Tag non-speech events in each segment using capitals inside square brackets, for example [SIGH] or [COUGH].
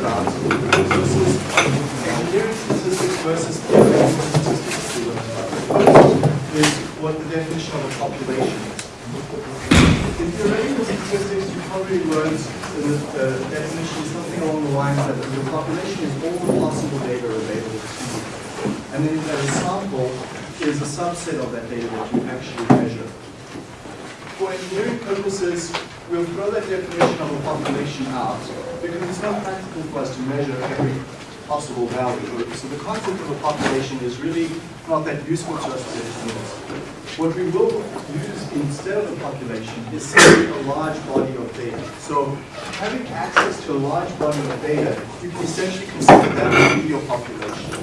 about, this is engineering statistics versus theoretical statistics, is what the definition of a population is. In theoretical statistics, you probably learned the definition is something along the lines that the population is all the possible data available to you. And then that a sample is a subset of that data that you actually measure. For engineering purposes, we'll throw that definition of a population out because it's not practical for us to measure every possible value. So the concept of a population is really not that useful to us as engineers. What we will use instead of a population is simply a large body of data. So having access to a large body of data, you can essentially consider that to be your population.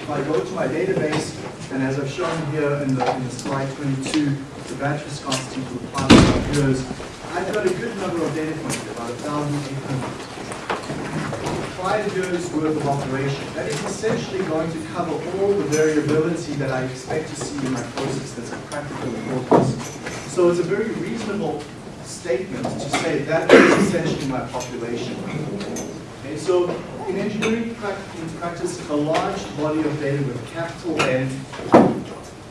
If I go to my database, and as I've shown here in the, in the slide 22, the batch viscosity for the past years, I've got a good number of data points, about 1,800 five years worth of operation. That is essentially going to cover all the variability that I expect to see in my process that's of practical importance. So it's a very reasonable statement to say that is essentially my population. So in engineering practice, a large body of data with capital N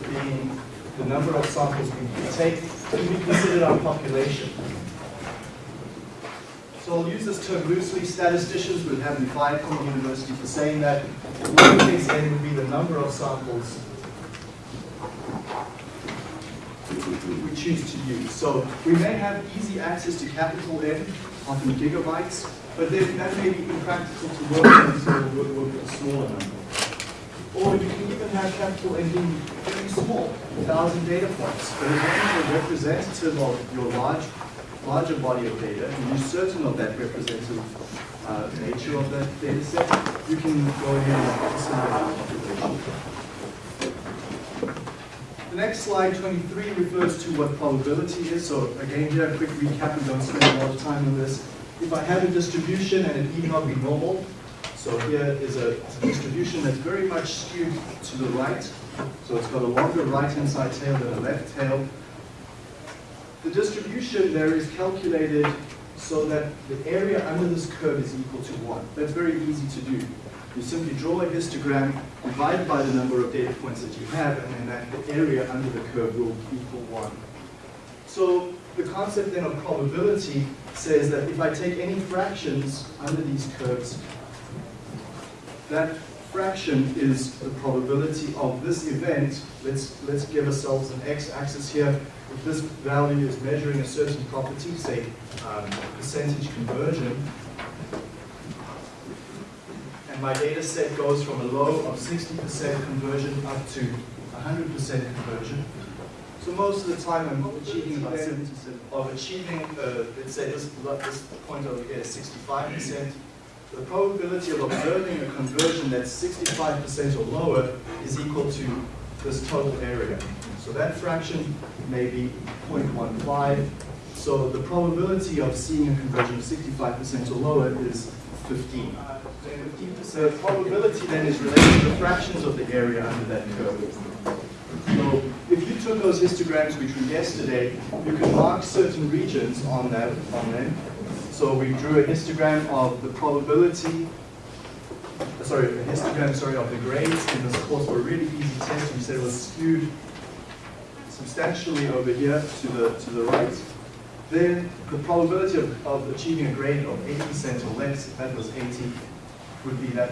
being the number of samples we take can be considered our population. So I'll use this term loosely. Statisticians would have me fired from the university for saying that lowercase n would be the number of samples we choose to use. So we may have easy access to capital N, often gigabytes, but then that may be impractical to work so work with a smaller number. Or you can even have capital N being very small, 1,000 data points. But as long as you're representative of your large larger body of data, and you're certain of that representative uh, nature of that data set, you can go ahead and consider the population. The next slide, 23, refers to what probability is. So again, here a quick recap, we don't spend a lot of time on this. If I have a distribution and it need not be normal, so here is a distribution that's very much skewed to the right. So it's got a longer right-hand side tail than a left tail. The distribution there is calculated so that the area under this curve is equal to 1. That's very easy to do. You simply draw a histogram, divide by the number of data points that you have, and then that, the area under the curve will equal 1. So the concept then of probability says that if I take any fractions under these curves, that fraction is the probability of this event. Let's, let's give ourselves an x-axis here if this value is measuring a certain property, say um, percentage conversion, and my data set goes from a low of 60% conversion up to 100% conversion. So most of the time I'm achieving about 70% of achieving, uh, let's say this, this point over here is 65%. The probability of observing a conversion that's 65% or lower is equal to this total area. So that fraction may be 0.15. So the probability of seeing a conversion of 65% or lower is 15. The probability then is related to the fractions of the area under that curve. So if you took those histograms we drew yesterday, you could mark certain regions on that on them. So we drew a histogram of the probability sorry, a histogram, sorry, of the grades in this course were really easy test. We said it was skewed substantially over here to the, to the right, then the probability of, of achieving a grade of 80% or less, if that was 80, would be that,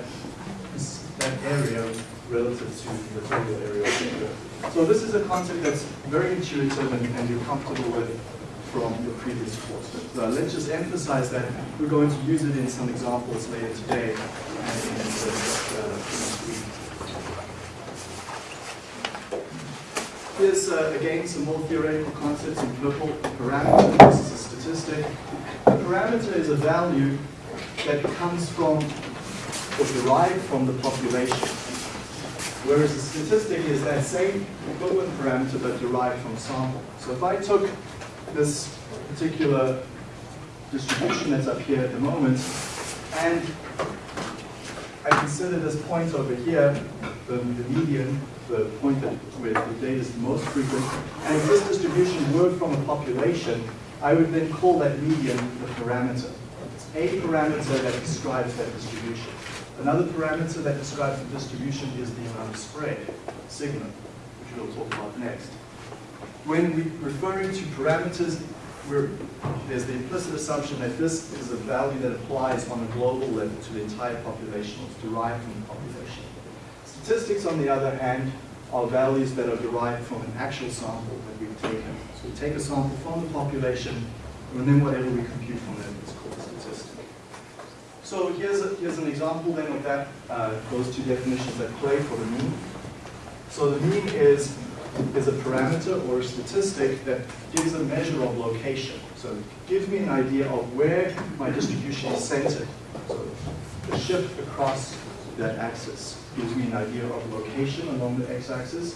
that area relative to the total area of the curve. So this is a concept that's very intuitive and, and you're comfortable with from your previous course. Uh, let's just emphasize that we're going to use it in some examples later today and in the, uh, Here's, uh, again, some more theoretical concepts in purple. Parameter, this is a statistic. A parameter is a value that comes from or derived from the population. Whereas the statistic is that same equivalent parameter but derived from sample. So if I took this particular distribution that's up here at the moment and I consider this point over here, the, the median, the point that where the data is most frequent, and if this distribution were from a population, I would then call that median the parameter. It's a parameter that describes that distribution. Another parameter that describes the distribution is the amount of spread, sigma, which we'll talk about next. When we're referring to parameters, there's the implicit assumption that this is a value that applies on a global level to the entire population, it's derived from the population. Statistics, on the other hand, are values that are derived from an actual sample that we've taken. So we take a sample from the population, and then whatever we compute from that is called a statistic. So here's, a, here's an example then of that, uh, those two definitions that play for the mean. So the mean is, is a parameter or a statistic that gives a measure of location. So it gives me an idea of where my distribution is centered. So the shift across that axis gives me an idea of location along the x-axis.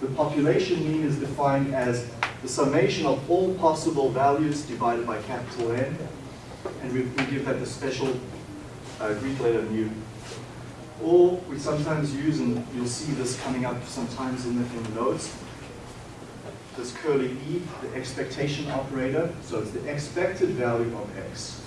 The population mean is defined as the summation of all possible values divided by capital N, and we, we give that the special uh, Greek letter mu. Or we sometimes use, and you'll see this coming up sometimes in the, in the notes, this curly E, the expectation operator, so it's the expected value of x.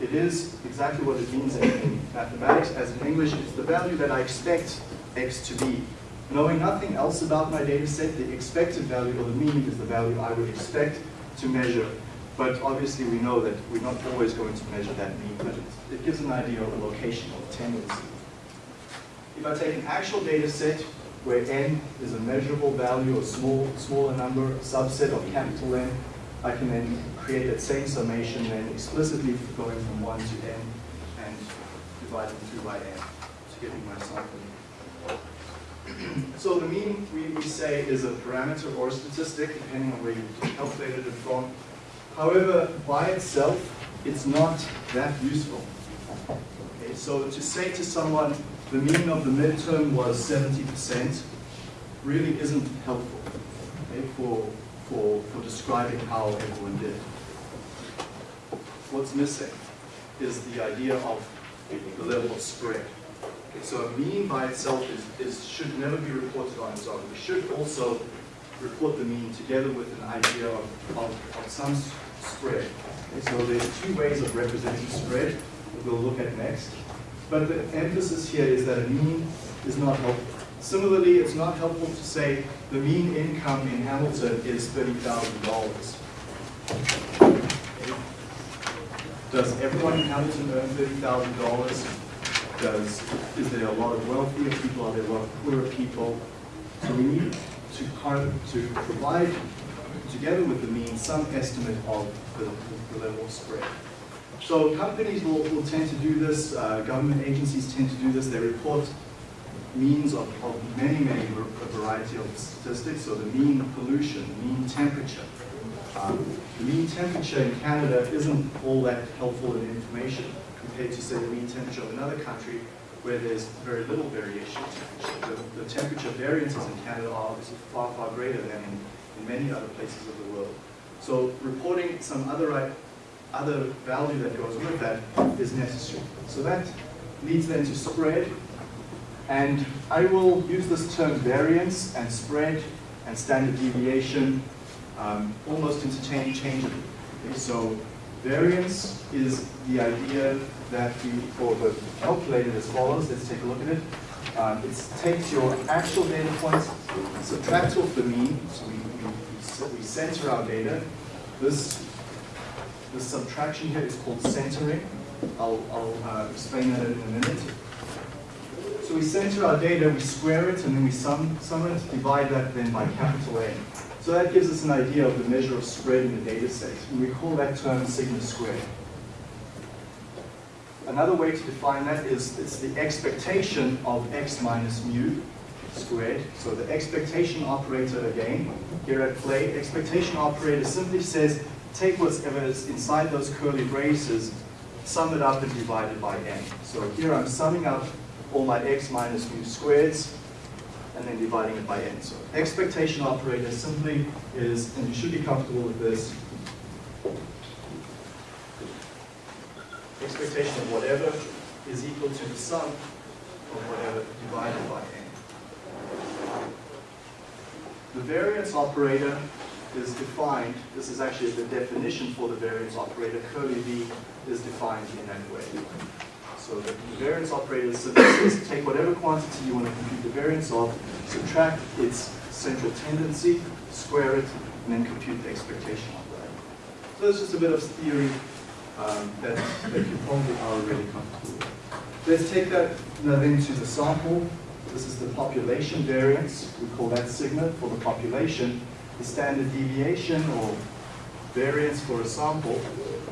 It is exactly what it means in, in mathematics, as in English, it's the value that I expect x to be. Knowing nothing else about my data set, the expected value or the mean is the value I would expect to measure. But obviously we know that we're not always going to measure that mean, but it, gives an idea of a location of tendency. If I take an actual data set where n is a measurable value, a small, smaller number, subset of capital N, I can then create that same summation then explicitly going from 1 to n and dividing through by n to me my sample so the mean, we, we say, is a parameter or a statistic, depending on where you calculated it from. However, by itself, it's not that useful. Okay, so to say to someone, the mean of the midterm was 70%, really isn't helpful okay, for, for, for describing how everyone did. What's missing is the idea of the level of spread. Okay, so a mean by itself is, is, should never be reported on its own. We should also report the mean together with an idea of, of, of some spread. Okay, so there's two ways of representing spread that we'll look at next. But the emphasis here is that a mean is not helpful. Similarly, it's not helpful to say the mean income in Hamilton is $30,000. Does everyone in Hamilton earn $30,000? Does, is there a lot of wealthier people? Are there a lot of poorer people? So we need to, to provide, together with the mean, some estimate of the, the level of spread. So companies will, will tend to do this, uh, government agencies tend to do this, they report means of, of many, many, variety of statistics, so the mean pollution, mean temperature. Um, the mean temperature in Canada isn't all that helpful in information compared to, say, the mean temperature of another country where there's very little variation in temperature. The, the temperature variances in Canada are obviously far, far greater than in, in many other places of the world. So reporting some other, other value that goes with that is necessary. So that leads then to spread. And I will use this term variance and spread and standard deviation um, almost interchangeably. Okay, so variance is the idea that we, for the calculated as follows, let's take a look at it. Um, it takes your actual data points, subtracts off the mean, so we, we, center our data. This, this subtraction here is called centering. I'll, I'll uh, explain that in a minute. So we center our data, we square it, and then we sum, sum it, divide that then by capital N. So that gives us an idea of the measure of spread in the data set. And we call that term sigma squared. Another way to define that is it's the expectation of x minus mu squared. So the expectation operator again, here at play, expectation operator simply says take whatever is inside those curly braces, sum it up and divide it by n. So here I'm summing up all my x minus mu squareds and then dividing it by n. So expectation operator simply is, and you should be comfortable with this, expectation of whatever is equal to the sum of whatever divided by n. The variance operator is defined, this is actually the definition for the variance operator, curly V is defined in that way. So the variance operator this is take whatever quantity you want to compute the variance of, subtract its central tendency, square it, and then compute the expectation of that. So it's just a bit of theory um, that, that you probably are really comfortable with. Let's take that now then to the sample. This is the population variance. We call that sigma for the population. The standard deviation or variance for a sample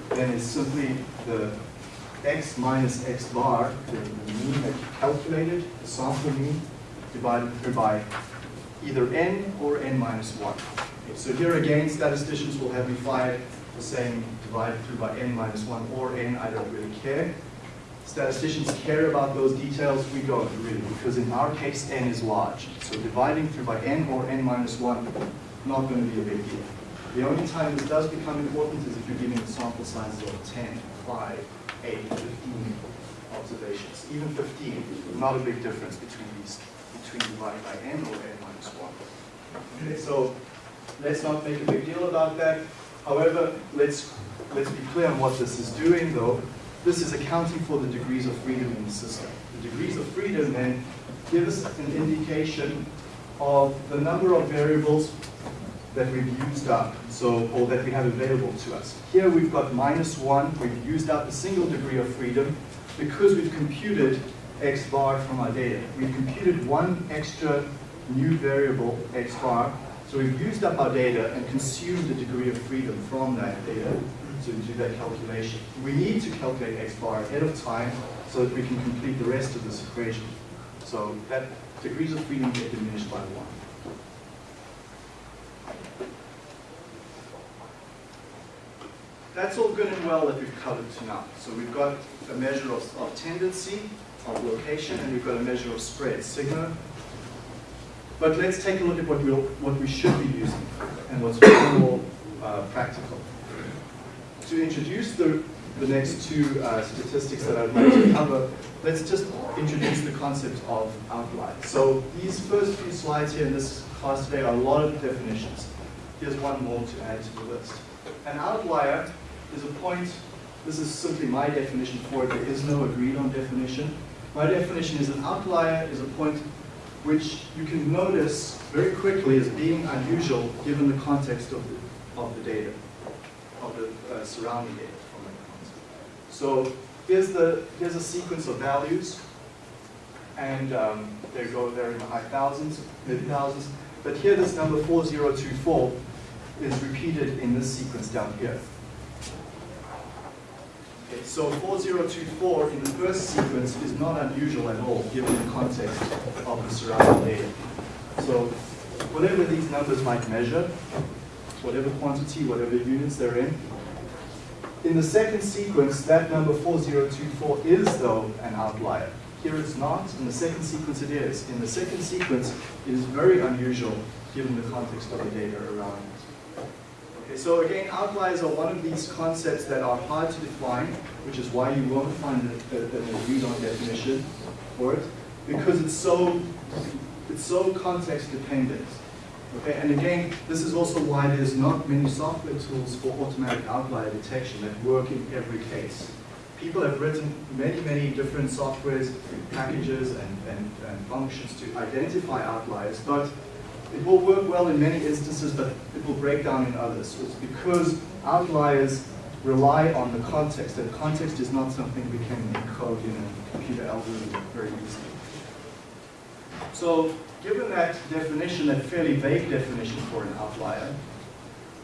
then is simply the x minus x bar, the, mean that you calculated, the sample mean, divided through by either n or n minus 1. Okay, so here again, statisticians will have you find the saying divided through by n minus 1 or n, I don't really care. Statisticians care about those details, we don't really, because in our case n is large. So dividing through by n or n minus 1, not going to be a big deal. The only time this does become important is if you're giving sample sizes of 10, 5, 8, 15 observations. Even 15, not a big difference between these, between dividing by n or n minus 1. Okay, so let's not make a big deal about that. However, let's, let's be clear on what this is doing though. This is accounting for the degrees of freedom in the system. The degrees of freedom then give us an indication of the number of variables that we've used up, so, or that we have available to us. Here we've got minus one, we've used up a single degree of freedom because we've computed x bar from our data. We've computed one extra new variable, x bar, so we've used up our data and consumed a degree of freedom from that data to do that calculation. We need to calculate x bar ahead of time so that we can complete the rest of this equation. So that degrees of freedom get diminished by one. That's all good and well that we've covered to now. So we've got a measure of, of tendency, of location, and we've got a measure of spread, sigma. But let's take a look at what, we'll, what we should be using and what's more uh, practical. To introduce the, the next two uh, statistics that I'd like to [CLEARS THROAT] cover, let's just introduce the concept of outlier. So these first few slides here in this class today are a lot of definitions. Here's one more to add to the list. An outlier is a point, this is simply my definition for it, there is no agreed on definition. My definition is an outlier is a point which you can notice very quickly as being unusual given the context of the, of the data, of the uh, surrounding data from that concept. So here's, the, here's a sequence of values, and um, they go there in the high thousands, mid thousands, but here this number 4024 is repeated in this sequence down here. Okay, so 4024 in the first sequence is not unusual at all, given the context of the surrounding data. So whatever these numbers might measure, whatever quantity, whatever units they're in, in the second sequence, that number 4024 is, though, an outlier. Here it's not, in the second sequence it is. In the second sequence, it is very unusual given the context of the data around it. Okay, so again, outliers are one of these concepts that are hard to define, which is why you won't find an agreed-on definition for it, because it's so it's so context dependent. Okay, and again, this is also why there's not many software tools for automatic outlier detection that work in every case. People have written many, many different softwares, packages, and, and, and functions to identify outliers, but it will work well in many instances, but it will break down in others. So it's because outliers rely on the context, and context is not something we can encode in a computer algorithm very easily. So given that definition, that fairly vague definition for an outlier,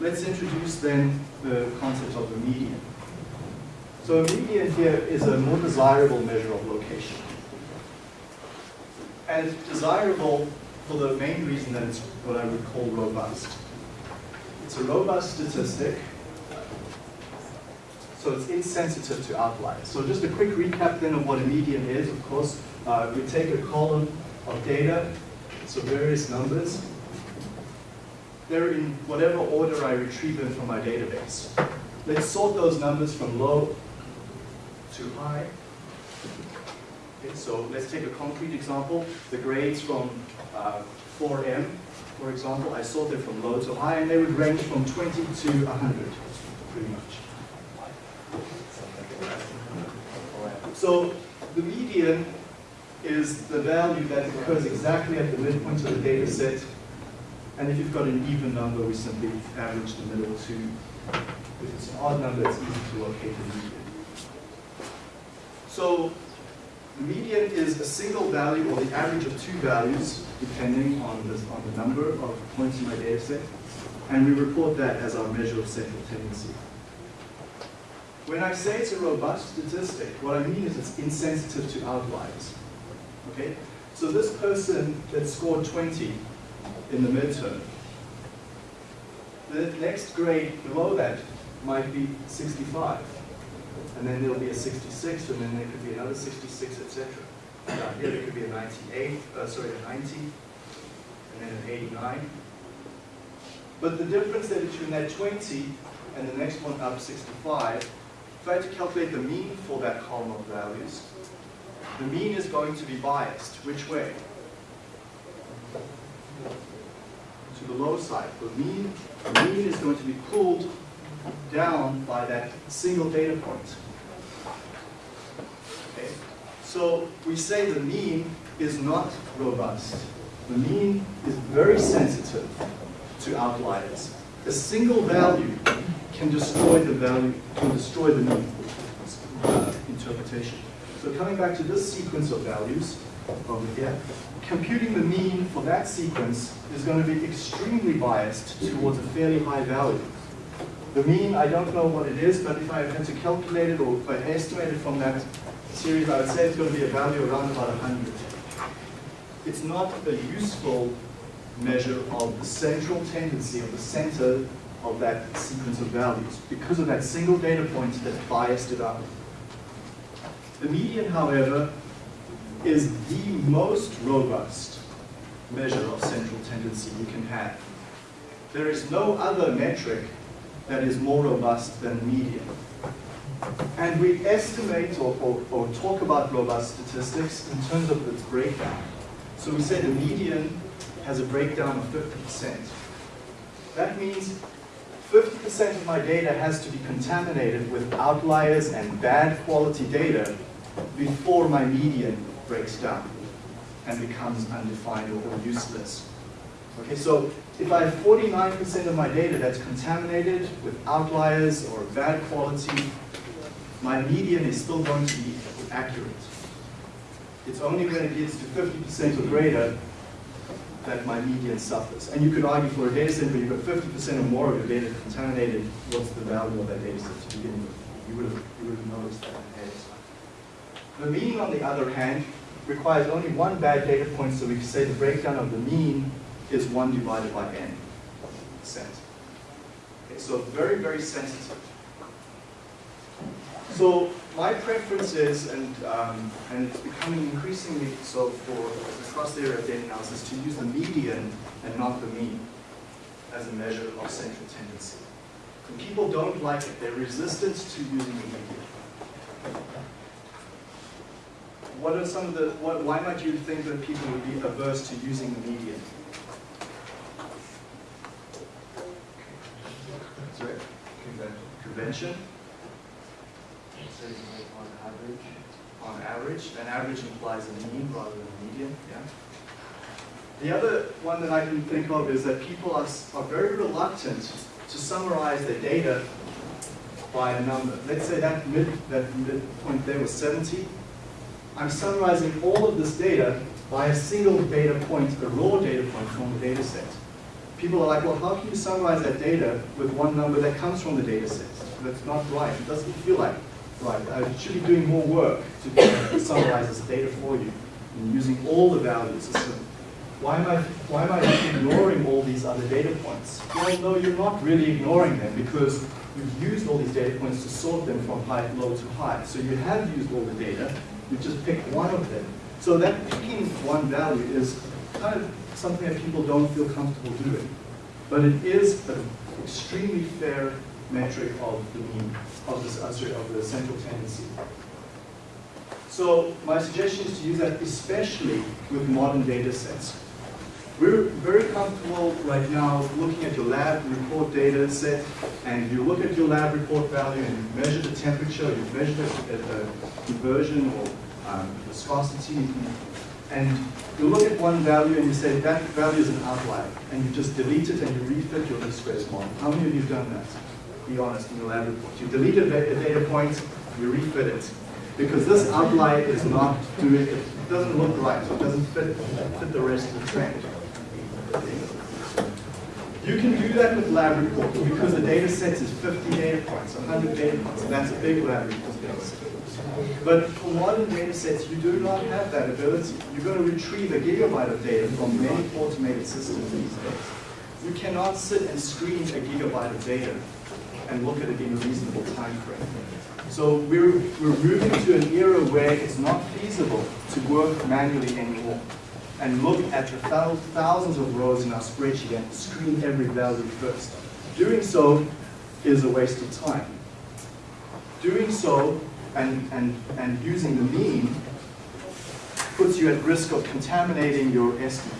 let's introduce then the concept of a median. So a median here is a more desirable measure of location. And desirable for the main reason that it's what I would call robust. It's a robust statistic, so it's insensitive to outliers. So just a quick recap then of what a median is, of course. Uh, we take a column of data, so various numbers. They're in whatever order I retrieve them from my database. Let's sort those numbers from low to high. Okay, so let's take a concrete example. The grades from uh, 4M for example, I sorted from low to high, and they would range from 20 to 100, pretty much. So the median is the value that occurs exactly at the midpoint of the data set. And if you've got an even number, we simply average the middle two. If it's an odd number, it's easy to locate the median. So median is a single value or the average of two values, depending on on the number of points in my data set. And we report that as our measure of central tendency. When I say it's a robust statistic, what I mean is it's insensitive to outliers. Okay? So this person that scored 20 in the midterm, the next grade below that might be 65. And then there'll be a 66, and then there could be another 66, etc. Uh, here there could be a 98, uh, sorry, a 90, and then an 89. But the difference there between that 20 and the next one up 65, if I had to calculate the mean for that column of values, the mean is going to be biased. Which way? To the low side. The mean, the mean is going to be pulled down by that single data point. Okay? So we say the mean is not robust. The mean is very sensitive to outliers. A single value can destroy the value, can destroy the mean uh, interpretation. So coming back to this sequence of values over here, computing the mean for that sequence is going to be extremely biased towards a fairly high value. The mean, I don't know what it is, but if I had to calculate it or if I estimate it from that series, I would say it's going to be a value around about 100. It's not a useful measure of the central tendency of the center of that sequence of values because of that single data point that biased it up. The median, however, is the most robust measure of central tendency you can have. There is no other metric that is more robust than median. And we estimate or, or, or, talk about robust statistics in terms of its breakdown. So we say the median has a breakdown of 50%. That means 50% of my data has to be contaminated with outliers and bad quality data before my median breaks down and becomes undefined or useless. Okay, so if I have 49% of my data that's contaminated with outliers or bad quality, my median is still going to be accurate. It's only when it gets to 50% or greater that my median suffers. And you could argue for a data set where you've got 50% or more of your data contaminated, what's the value of that data set to begin with? You would have, you would have noticed that ahead. The mean, on the other hand, requires only one bad data point, so we say the breakdown of the mean is 1 divided by n percent. Okay, so very, very sensitive. So my preference is, and, um, and it's becoming increasingly so for across the area of data analysis, to use the median and not the mean as a measure of central tendency. And people don't like it. They're resistant to using the median what are some of the, what, why might you think that people would be averse to using the median? Sorry? Convention? On average. On average. An average implies a mean rather than a median, yeah? The other one that I can think of is that people are, are very reluctant to summarize their data by a number. Let's say that mid, that midpoint there was 70. I'm summarizing all of this data by a single data point, a raw data point from the data set. People are like, well, how can you summarize that data with one number that comes from the data set? That's not right. It doesn't feel like right. I should be doing more work to summarize this data for you and using all the values. So why am I why am I ignoring all these other data points? Well, no, you're not really ignoring them because you've used all these data points to sort them from high, low to high. So you have used all the data, you just pick one of them. So that picking one value is kind of something that people don't feel comfortable doing. But it is an extremely fair metric of the mean, of this, uh, of the central tendency. So my suggestion is to use that especially with modern data sets. We're very comfortable right now looking at your lab report data set, and you look at your lab report value and you measure the temperature, you measure the, the conversion or um, viscosity, and you look at one value and you say that value is an outlier, and you just delete it and you refit your distress model. How many of you have done that? Be honest in your lab report. You delete a data point, you refit it. Because this outlier is not doing, it doesn't look right, so it doesn't fit, fit the rest of the trend. You can do that with lab reports because the data set is 50 data points, 100 data points, and that's a big lab report data set. But for modern data sets, you do not have that ability. You're going to retrieve a gigabyte of data from many automated systems these days. You cannot sit and screen a gigabyte of data and look at it in a reasonable time frame. So we're, we're moving to an era where it's not feasible to work manually anymore and look at the thousands of rows in our spreadsheet and screen every value first. Doing so is a waste of time. Doing so and, and, and using the mean puts you at risk of contaminating your estimate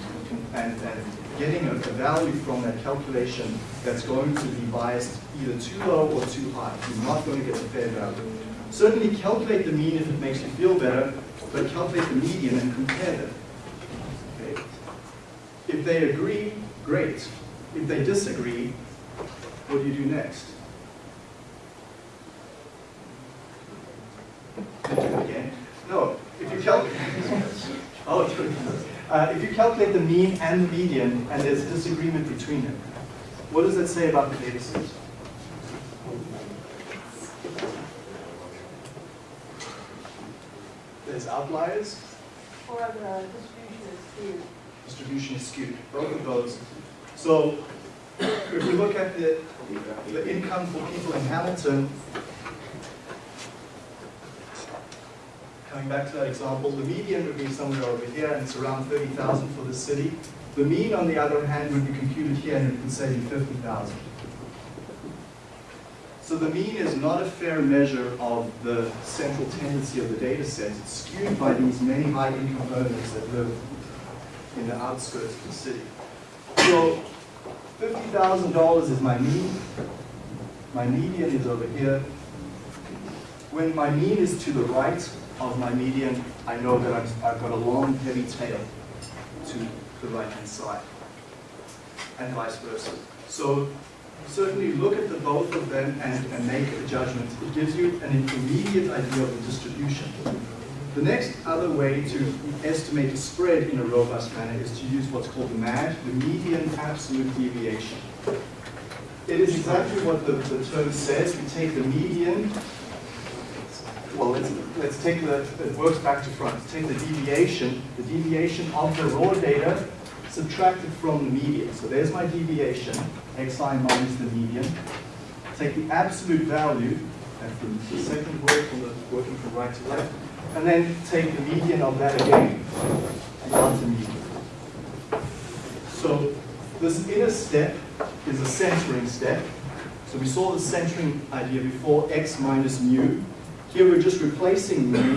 and, and getting a, a, value from that calculation that's going to be biased either too low or too high. You're not going to get a fair value. Certainly calculate the mean if it makes you feel better, but calculate the median and compare them. If they agree, great. If they disagree, what do you do next? No, if you calculate, [LAUGHS] oh, uh, if you calculate the mean and the median, and there's disagreement between them, what does that say about the data set? There's outliers. Or the distribution is skewed. Distribution is skewed. Both of those. So if we look at the, the income for people in Hamilton, coming back to that example, the median would be somewhere over here, and it's around 30,000 for the city. The mean, on the other hand, would be computed here, and it would say 50,000. So the mean is not a fair measure of the central tendency of the data set. It's skewed by these many high income earners that live in the outskirts of the city. So $50,000 is my mean. My median is over here. When my mean is to the right, of my median, I know that I've, I've got a long, heavy tail to the right-hand side, and vice versa. So certainly look at the both of them and, and make a judgment. It gives you an immediate idea of the distribution. The next other way to estimate a spread in a robust manner is to use what's called the MAD, the median absolute deviation. It is exactly what the, the term says. We take the median well, let's, let's take the, it works back to front. Take the deviation, the deviation of the raw data subtracted from the median. So there's my deviation, xi minus the median. Take the absolute value, that's the second word from the working from right to left, and then take the median of that again, and the median. So this inner step is a centering step. So we saw the centering idea before, x minus mu here we're just replacing mu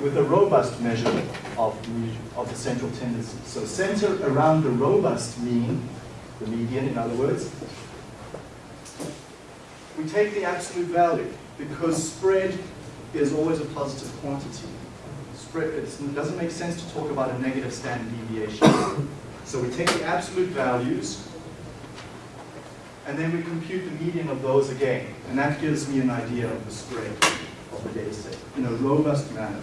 with a robust measure of, of the central tendency. So center around the robust mean, the median in other words, we take the absolute value because spread is always a positive quantity. It doesn't make sense to talk about a negative standard deviation. so we take the absolute values and then we compute the median of those again. And that gives me an idea of the spread of the data set in a robust manner.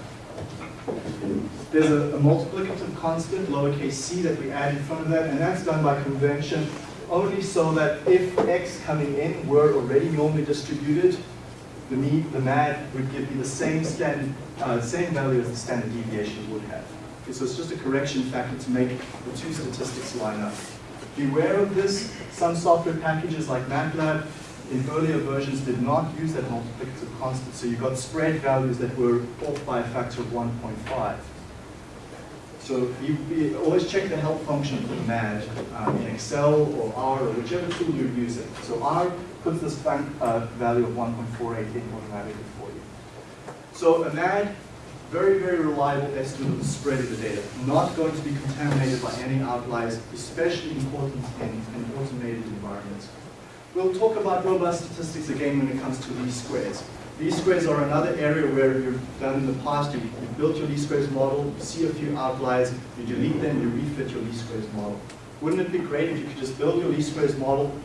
There's a, a, multiplicative constant, lowercase c, that we add in front of that, and that's done by convention only so that if x coming in were already normally distributed, the, mean, the MAD would give you the same, standard, uh, same value as the standard deviation would have. Okay, so it's just a correction factor to make the two statistics line up. Beware of this. Some software packages like MATLAB in earlier versions did not use that multiplicative constant, so you got spread values that were off by a factor of 1.5. So you, you, always check the help function for the MAD um, in Excel or R or whichever tool you're using. So R puts this uh, value of 1.48 in automatically for you. So a MAD very, very reliable estimate of the spread of the data, not going to be contaminated by any outliers, especially important in an automated environment. We'll talk about robust statistics again when it comes to least squares. Least squares are another area where you've done in the past, you, you built your least squares model, you see a few outliers, you delete them, you refit your least squares model. Wouldn't it be great if you could just build your least squares model,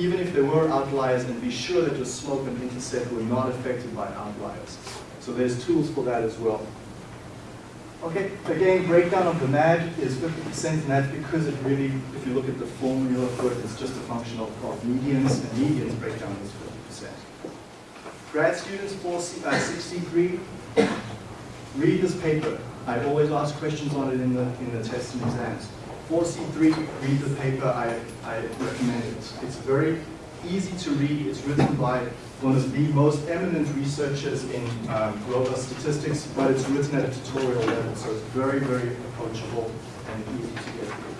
even if there were outliers, and be sure that your slope and intercept were not affected by outliers? So there's tools for that as well. Okay, again, breakdown of the MAD is 50%, and that's because it really, if you look at the formula for it, it's just a function of, of medians, and medians breakdown is 50%. Grad students, 463, uh, read this paper. I always ask questions on it in the, in the tests and exams. 4C3, read the paper, I, I recommend it. It's very easy to read, it's written by one of the most eminent researchers in um, robust statistics, but it's written at a tutorial level, so it's very, very approachable and easy to get through.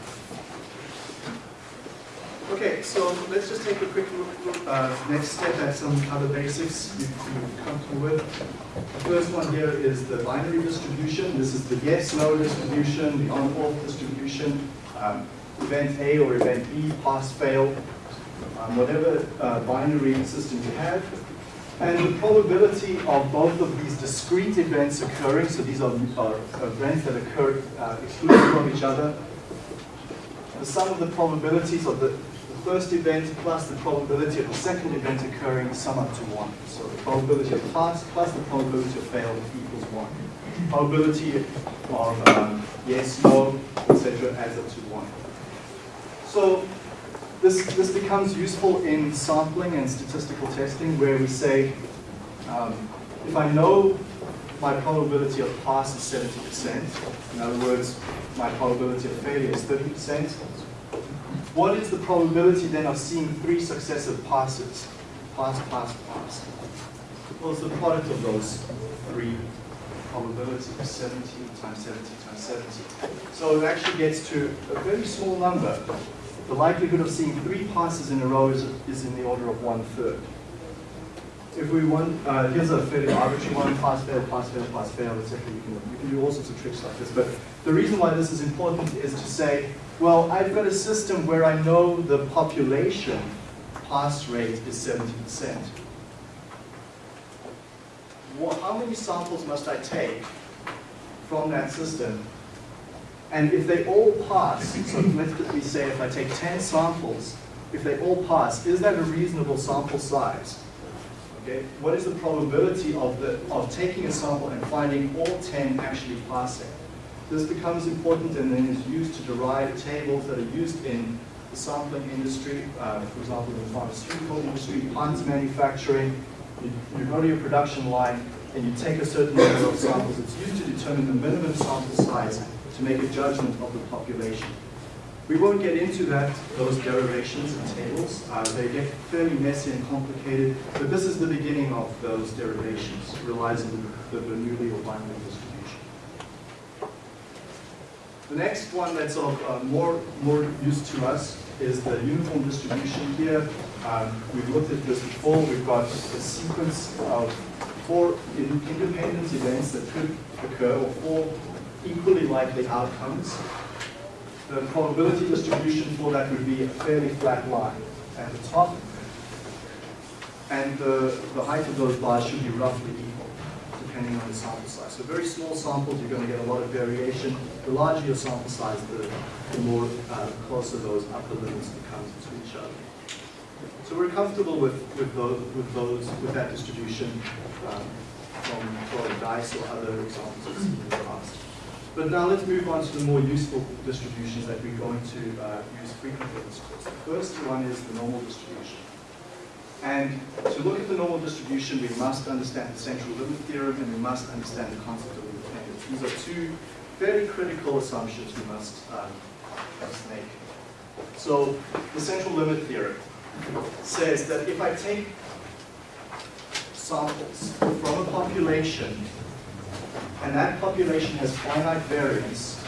Okay, so let's just take a quick look, uh, next step at some other basics you, you're comfortable with. The first one here is the binary distribution. This is the yes-no distribution, the on-off distribution, um, event A or event B, pass-fail, um, whatever uh, binary system you have. And the probability of both of these discrete events occurring, so these are, are events that occur uh, of each other, the sum of the probabilities of the, the first event plus the probability of the second event occurring sum up to 1. So the probability of pass plus the probability of fail equals 1. Probability of um, yes, no, etc. adds up to 1. So this, this becomes useful in sampling and statistical testing where we say, um, if I know my probability of pass is 70%, in other words, my probability of failure is 30%, what is the probability then of seeing three successive passes? Pass, pass, pass. It's the product of those three probabilities, 70 times 70 times 70. So it actually gets to a very small number the likelihood of seeing three passes in a row is, is in the order of one third. If we want, uh, here's a fairly arbitrary one, pass, fail, pass, fail, pass, fail, etc. You can, you can do all sorts of tricks like this. But the reason why this is important is to say, well, I've got a system where I know the population pass rate is 70%. Well, how many samples must I take from that system and if they all pass, so let's say if I take 10 samples, if they all pass, is that a reasonable sample size? Okay, what is the probability of, the, of taking a sample and finding all 10 actually passing? This becomes important and then is used to derive tables that are used in the sampling industry, uh, for example, the pharmaceutical industry, plants manufacturing. You, go to your production line and you take a certain number of samples. It's used to determine the minimum sample size to make a judgment of the population. We won't get into that, those derivations and tables. Uh, they get fairly messy and complicated, but this is the beginning of those derivations, realizing the, the Bernoulli or binary distribution. The next one that's of uh, more, more use to us is the uniform distribution here. Um, we've looked at this before. We've got a sequence of four independent events that could occur, or four equally likely outcomes, the probability distribution for that would be a fairly flat line at the top, and the, the height of those bars should be roughly equal, depending on the sample size. So very small samples, you're going to get a lot of variation. The larger your sample size, the, the more uh, closer those upper limits become to each other. So we're comfortable with, with, those, with, those, with that distribution um, from, from DICE or other examples we've seen in the past. But now let's move on to the more useful distributions that we're going to uh, use frequently in this course. The first one is the normal distribution. And to look at the normal distribution, we must understand the central limit theorem and we must understand the concept of independence. These are two very critical assumptions we must, um, must make. So the central limit theorem says that if I take samples from a population and that population has finite variance,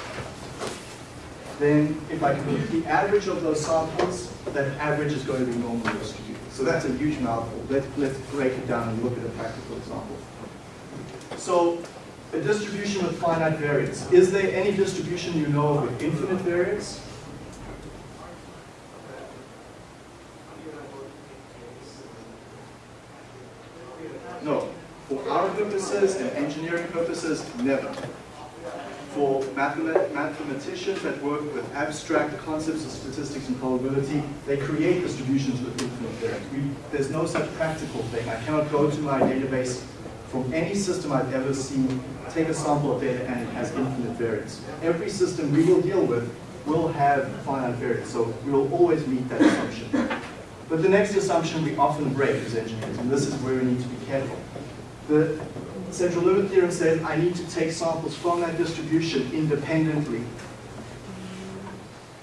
then if I compute the average of those samples, that average is going to be normally distributed. So that's a huge mouthful. Let's, let's break it down and look at a practical example. So A distribution with finite variance. Is there any distribution you know of with infinite variance? No. For our purposes and engineering purposes, never. For mathemat- mathematicians that work with abstract concepts of statistics and probability, they create distributions with infinite variance. There's no such practical thing. I cannot go to my database from any system I've ever seen, take a sample of data and it has infinite variance. Every system we will deal with will have finite variance, so we will always meet that assumption. But the next assumption we often break as engineers, and this is where we need to be careful. The central limit theorem says I need to take samples from that distribution independently.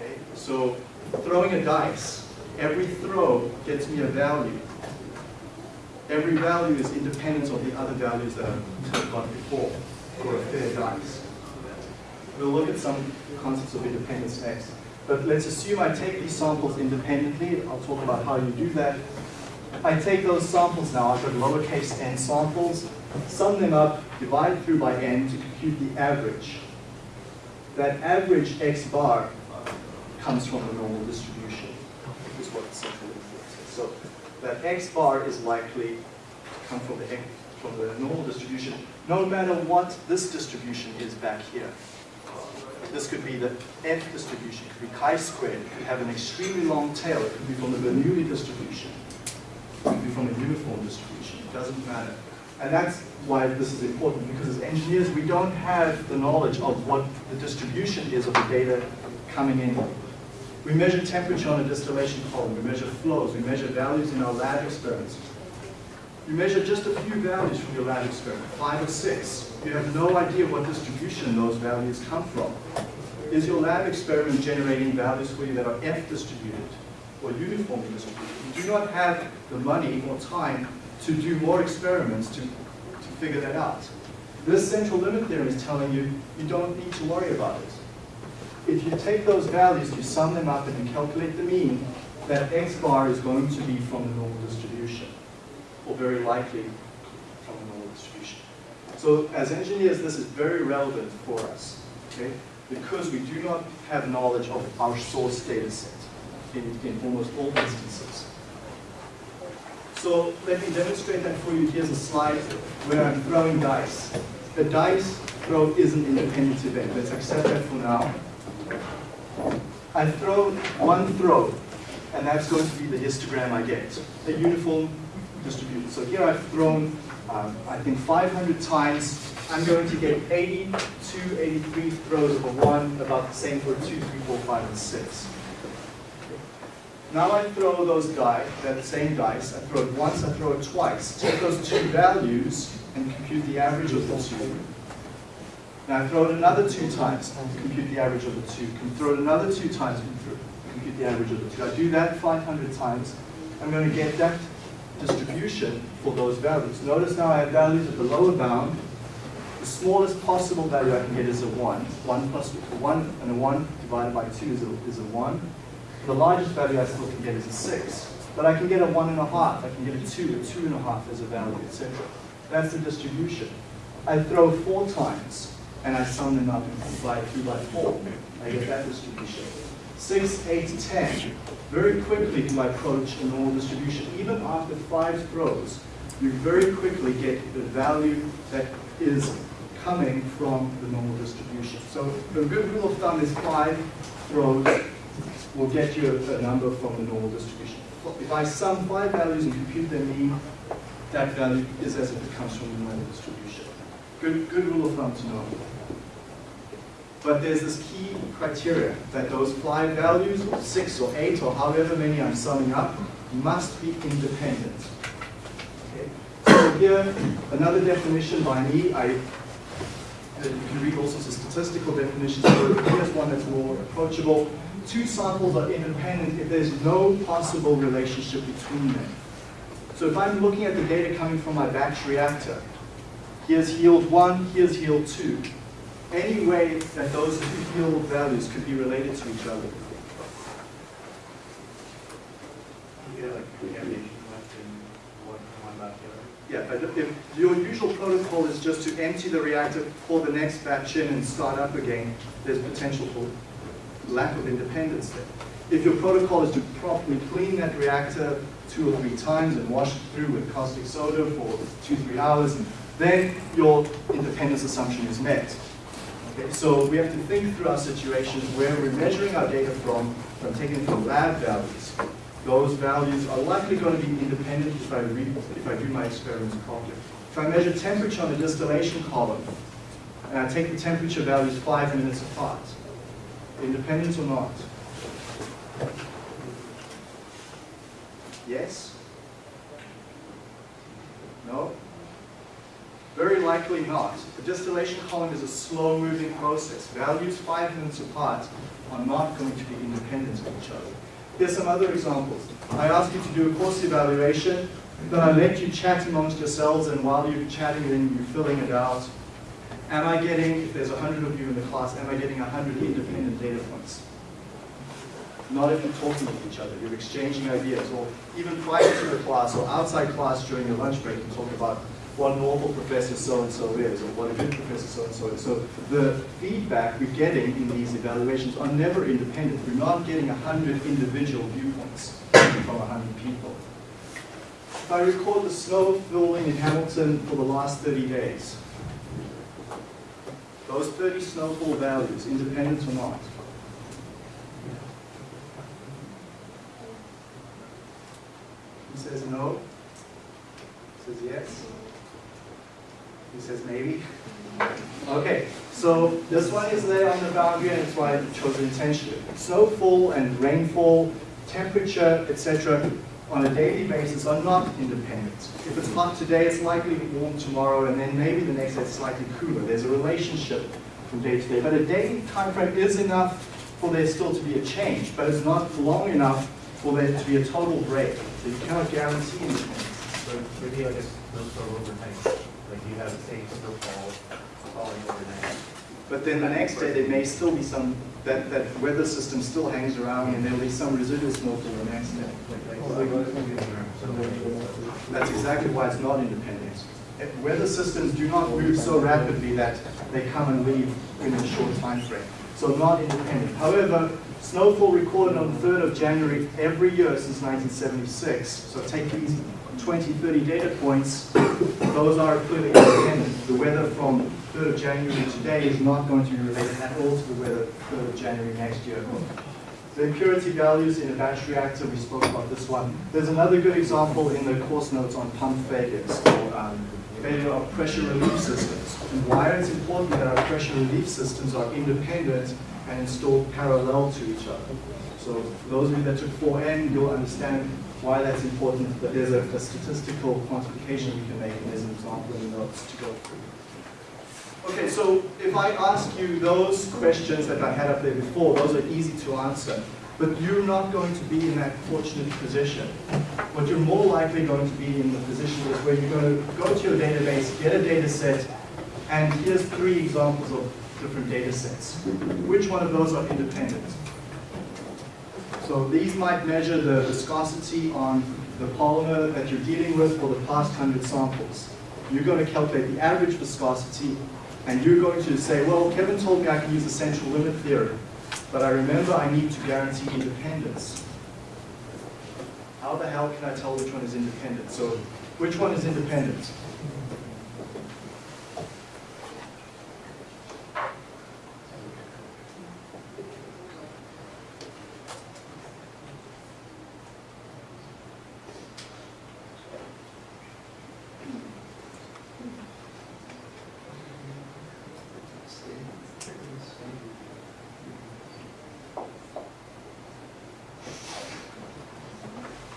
Okay, so throwing a dice, every throw gets me a value. Every value is independent of the other values that I've got before for a fair dice. We'll look at some concepts of independence next. But let's assume I take these samples independently. I'll talk about how you do that. I take those samples now, I've got lowercase n samples, sum them up, divide through by n to compute the average. That average x bar comes from the normal distribution, is what the central says. So that x bar is likely to come from the, from the normal distribution, no matter what this distribution is back here. This could be the f distribution, it could be chi-squared, it could have an extremely long tail, it could be from the Bernoulli distribution, it could be from a uniform distribution, it doesn't matter. And that's why this is important, because as engineers, we don't have the knowledge of what the distribution is of the data coming in. We measure temperature on a distillation column, we measure flows, we measure values in our lab experiments. You measure just a few values from your lab experiment, five or six. You have no idea what distribution those values come from. Is your lab experiment generating values for you that are F distributed or uniformly distributed? You do not have the money or time to do more experiments to, to figure that out. This central limit theorem is telling you you don't need to worry about it. If you take those values, you sum them up and you calculate the mean, that x bar is going to be from the normal distribution very likely from a normal distribution. So as engineers, this is very relevant for us, okay? Because we do not have knowledge of our source data set in, in almost all instances. So let me demonstrate that for you. Here's a slide where I'm throwing dice. The dice throw is an independent event. Let's accept that for now. I throw one throw, and that's going to be the histogram I get, a uniform distribution. So here I've thrown, um, I think 500 times. I'm going to get 82, 83 throws of a 1, about the same for 2, 3, 4, 5, and 6. Now I throw those die, that same dice, I throw it once, I throw it twice. Take those two values and compute the average of the two. Now I throw it another two times, and compute the average of the two. Can throw it another two times, compute the average of the two. I do that 500 times. I'm going to get that distribution for those values. Notice now I have values at the lower bound. The smallest possible value I can get is a 1. 1 plus 1 and a 1 divided by 2 is a, is a 1. The largest value I still can get is a 6. But I can get a 1 and a half, I can get a 2, a 2 and a half as a value, etc. That's the distribution. I throw 4 times, and I sum them up and divide 2 by 4. I get that distribution. 6, 8, 10. Very quickly I approach a normal distribution. Even after 5 throws, you very quickly get the value that is coming from the normal distribution. So the good rule of thumb is 5 throws will get you a, a number from the normal distribution. If I sum five values and compute their mean, that value is as if it comes from the normal distribution. Good, good rule of thumb to know. But there's this key criteria that those five values, or six or eight or however many I'm summing up, must be independent. Okay. So here, another definition by me, I, uh, you can read all sorts of statistical definitions, but here's one that's more approachable. Two samples are independent if there's no possible relationship between them. So if I'm looking at the data coming from my batch reactor, here's yield one, here's yield two. Any way that those two yield values could be related to each other. Yeah, like contamination left in one, one back the other. Yeah, But if your usual protocol is just to empty the reactor, pour the next batch in and start up again, there's potential for lack of independence there. If your protocol is to properly clean that reactor two or three times and wash it through with caustic soda for two, three hours, then your independence assumption is met. Okay, so we have to think through our situations where we're measuring our data from, from taking from lab values. Those values are likely going to be independent if I, read, if I do my experiments properly. If I measure temperature on the distillation column, and I take the temperature values five minutes apart, independent or not? Yes? No? Very likely not. The distillation column is a slow-moving process. Values five minutes apart are not going to be independent of each other. Here's some other examples. I ask you to do a course evaluation, then I let you chat amongst yourselves, and while you're chatting, then you're filling it out. Am I getting, if there's 100 of you in the class, am I getting 100 independent data points? Not if you're talking with each other, you're exchanging ideas, or even prior to the class or outside class during your lunch break, you talk about what normal professor so-and-so is, or what a good professor so-and-so is. So the feedback we're getting in these evaluations are never independent. We're not getting 100 individual viewpoints from 100 people. If I record the snow falling in Hamilton for the last 30 days, those 30 snowfall values, independent or not, He says no. He says yes. He says maybe. Okay, so this one is there on the boundary and that's why I chose intentionally. Snowfall and rainfall, temperature, etc. on a daily basis are not independent. If it's hot today, it's likely warm tomorrow and then maybe the next day it's slightly cooler. There's a relationship from day to day. But a daily time frame is enough for there still to be a change, but it's not long enough for there to be a total break. So you cannot guarantee independence. So maybe I guess those are like you have. But then the next day, there may still be some, that, that weather system still hangs around and there'll be some residual snowfall the next day. That's exactly why it's not independent. Weather systems do not move so rapidly that they come and leave in a short time frame. So not independent. However, snowfall recorded on the 3rd of January every year since 1976. So take these 20, 30 data points, [COUGHS] those are clearly independent. The weather from 3rd of January today is not going to be related at all to the weather 3rd of January next year. The impurity values in a batch reactor, we spoke about this one. There's another good example in the course notes on pump failures or um, failure of pressure relief systems. And why it's important that our pressure relief systems are independent and installed parallel to each other. So those of you that took 4N, you'll understand why that's important, but there's a, a statistical quantification we can make, and there's an example in the notes to go through. Okay, so if I ask you those questions that I had up there before, those are easy to answer. But you're not going to be in that fortunate position. What you're more likely going to be in the position is where you're going to go to your database, get a data set, and here's three examples of different data sets. Which one of those are independent? So these might measure the viscosity on the polymer that you're dealing with for the past 100 samples. You're going to calculate the average viscosity, and you're going to say, well, Kevin told me I can use the central limit theory, but I remember I need to guarantee independence. How the hell can I tell which one is independent? So which one is independent?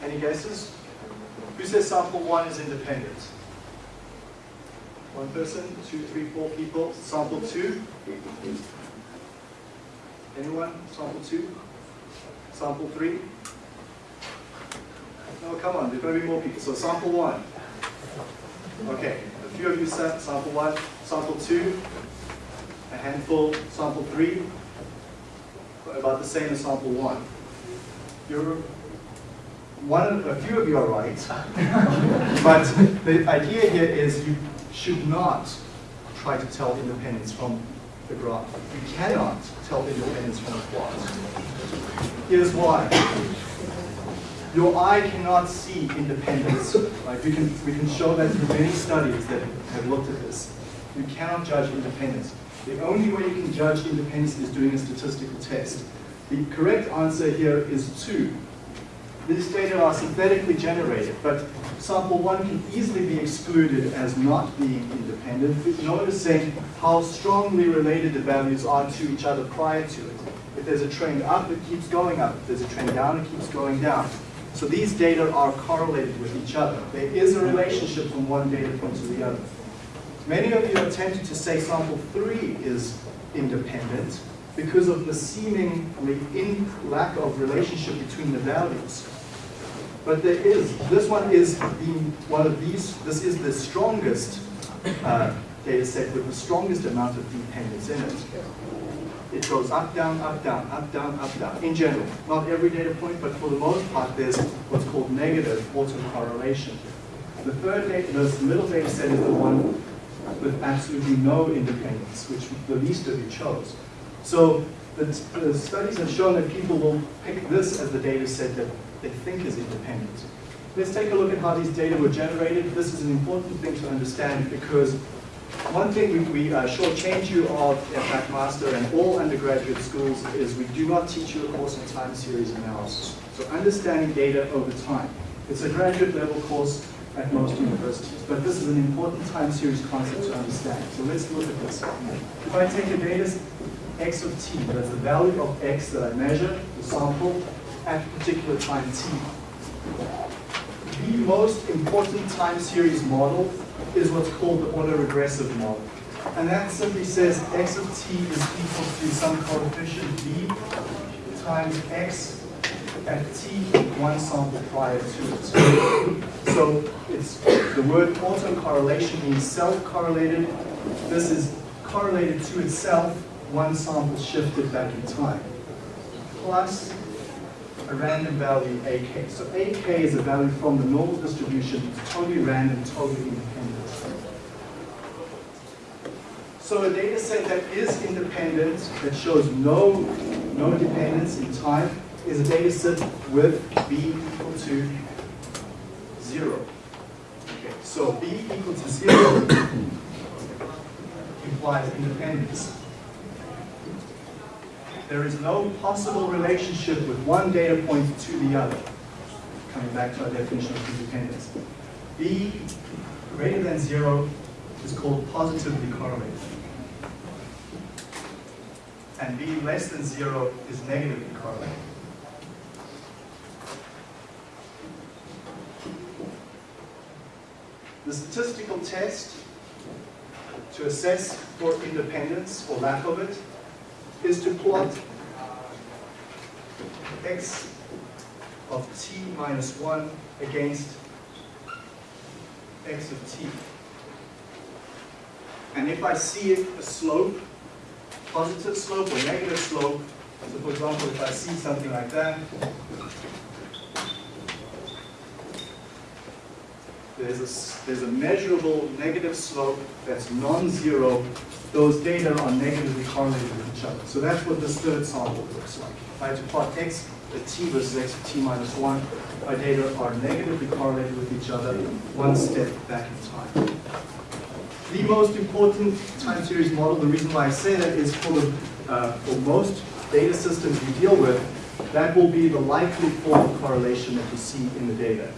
Any guesses? Who says sample one is independent? One person, two, three, four people. Sample two? Anyone? Sample two? Sample three? No, come on, there's going to be more people. So sample one. Okay, a few of you said sample one. Sample two? A handful. Sample three? About the same as sample one. You're one, a few of you are right, [LAUGHS] but the idea here is you should not try to tell independence from the graph. You cannot tell independence from a plot. Here's why. Your eye cannot see independence. Right? We can we can show that through many studies that have looked at this. You cannot judge independence. The only way you can judge independence is doing a statistical test. The correct answer here is two. These data are synthetically generated, but sample one can easily be excluded as not being independent. Noticing how strongly related the values are to each other prior to it. If there's a trend up, it keeps going up. If there's a trend down, it keeps going down. So these data are correlated with each other. There is a relationship from one data point to the other. Many of you are tempted to say sample three is independent because of the seemingly in lack of relationship between the values. But there is, this one is the, one of these, this is the strongest uh, data set with the strongest amount of dependence in it. It goes up, down, up, down, up, down, up, down, in general. Not every data point, but for the most part, there's what's called negative autocorrelation. The third data, the middle data set is the one with absolutely no independence, which the least of you chose. So the, the studies have shown that people will pick this as the data set that they think is independent. Let's take a look at how these data were generated. This is an important thing to understand because one thing we, we uh, shortchange you of at McMaster and all undergraduate schools is we do not teach you a course on time series analysis. So understanding data over time. It's a graduate level course at most universities, but this is an important time series concept to understand. So let's look at this. If I take a data x of t, that's the value of x that I measure, the sample, at particular time t. The most important time series model is what's called the autoregressive model. And that simply says x of t is equal to some coefficient b times x at t one sample prior to it. So it's the word autocorrelation means self-correlated. This is correlated to itself, one sample shifted back in time. Plus a random value ak. So ak is a value from the normal distribution, it's totally random, totally independent. So a data set that is independent, that shows no, no dependence in time, is a data set with b equal to zero. Okay, so b equal to zero [COUGHS] implies independence. There is no possible relationship with one data point to the other. Coming back to our definition of independence. b greater than zero is called positively correlated. And b less than zero is negatively correlated. The statistical test to assess for independence or lack of it is to plot x of t minus 1 against x of t. And if I see a slope, positive slope or negative slope, so for example, if I see something like that, there's a, there's a measurable negative slope that's non-zero, those data are negatively correlated with each other. So that's what this third sample looks like. If I had to plot x at t versus x at t minus 1, my data are negatively correlated with each other one step back in time. The most important time series model, the reason why I say that is for, the, uh, for most data systems we deal with, that will be the likely form of correlation that you see in the data.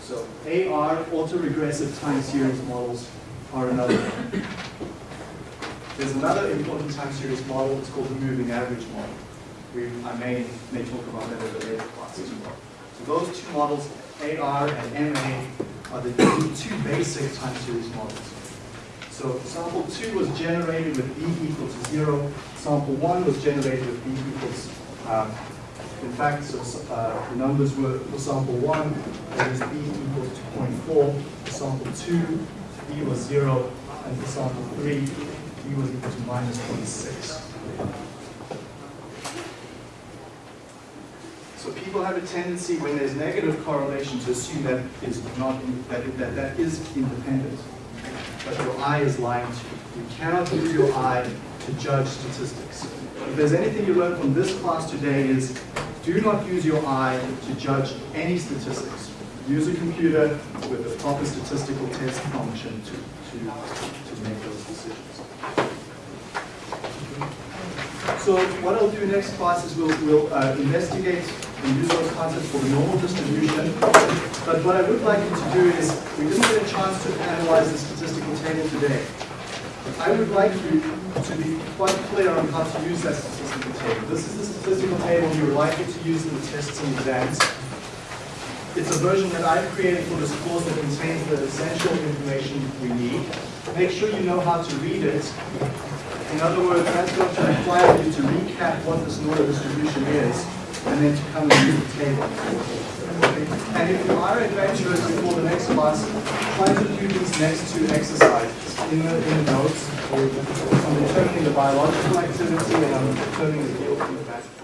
So AR, autoregressive time series models are another one. There's another important time series model, it's called the moving average model. We, I may, may talk about that in the later class as well. So those two models, AR and MA, are the two basic time series models. So sample 2 was generated with B equal to 0. Sample 1 was generated with B equals, um, in fact, so, uh, the numbers were for sample 1, that is B equals to 0.4. For sample 2, B was 0. And for sample 3, Equal to minus 0.6. So people have a tendency when there's negative correlation to assume that is not, that, that, that is independent. But your eye is lying to you. You cannot use your eye to judge statistics. If there's anything you learned from this class today is, do not use your eye to judge any statistics. Use a computer with a proper statistical test function to, to, to make those decisions. So what I'll do next class is we'll, we'll uh, investigate and use those concepts for the normal distribution. But what I would like you to do is, we didn't get a chance to analyze the statistical table today. I would like you to be quite clear on how to use that statistical table. This is the statistical table you're likely to use in the tests and exams. It's a version that I've created for this course that contains the essential information we need. Make sure you know how to read it. In other words, that's going to require you to recap what this normal distribution is, and then to come and use the table. And if you are adventurous before the next class, try to do these next two exercises in the, in the notes on determining the biological activity and on determining the the mathematical